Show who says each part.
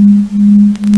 Speaker 1: you